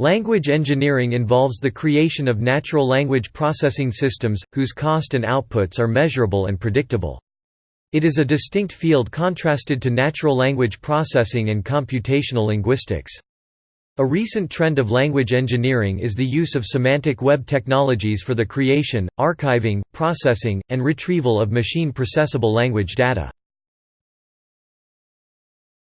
Language engineering involves the creation of natural language processing systems, whose cost and outputs are measurable and predictable. It is a distinct field contrasted to natural language processing and computational linguistics. A recent trend of language engineering is the use of semantic web technologies for the creation, archiving, processing, and retrieval of machine-processable language data.